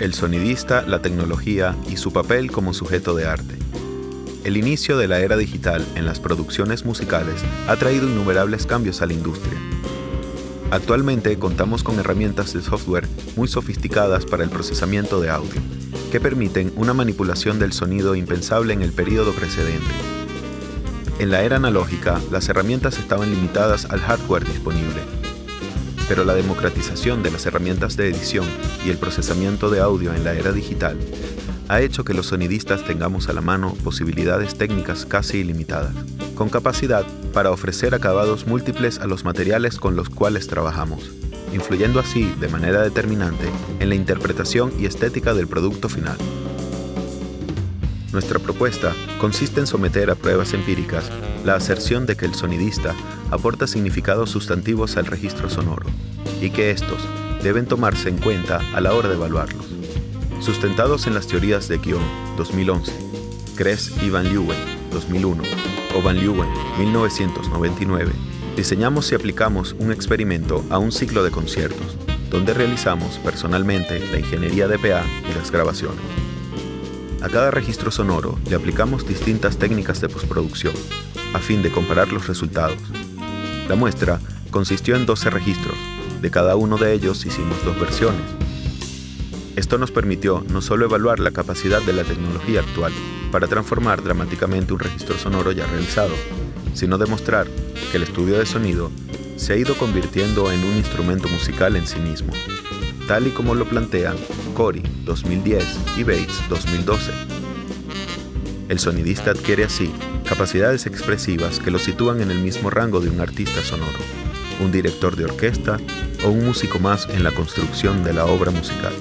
El sonidista, la tecnología y su papel como sujeto de arte. El inicio de la era digital en las producciones musicales ha traído innumerables cambios a la industria. Actualmente contamos con herramientas de software muy sofisticadas para el procesamiento de audio, que permiten una manipulación del sonido impensable en el periodo precedente. En la era analógica, las herramientas estaban limitadas al hardware disponible, pero la democratización de las herramientas de edición y el procesamiento de audio en la era digital ha hecho que los sonidistas tengamos a la mano posibilidades técnicas casi ilimitadas, con capacidad para ofrecer acabados múltiples a los materiales con los cuales trabajamos, influyendo así de manera determinante en la interpretación y estética del producto final. Nuestra propuesta consiste en someter a pruebas empíricas la aserción de que el sonidista aporta significados sustantivos al registro sonoro y que estos deben tomarse en cuenta a la hora de evaluarlos. Sustentados en las teorías de Guion 2011, Kress y Van Leeuwen 2001 o Van Leeuwen 1999, diseñamos y aplicamos un experimento a un ciclo de conciertos, donde realizamos personalmente la ingeniería de PA y las grabaciones. A cada registro sonoro le aplicamos distintas técnicas de postproducción, a fin de comparar los resultados. La muestra consistió en 12 registros, de cada uno de ellos hicimos dos versiones. Esto nos permitió no solo evaluar la capacidad de la tecnología actual para transformar dramáticamente un registro sonoro ya realizado, sino demostrar que el estudio de sonido se ha ido convirtiendo en un instrumento musical en sí mismo, tal y como lo plantean Corey 2010 y Bates 2012. El sonidista adquiere así capacidades expresivas que lo sitúan en el mismo rango de un artista sonoro, un director de orquesta o un músico más en la construcción de la obra musical.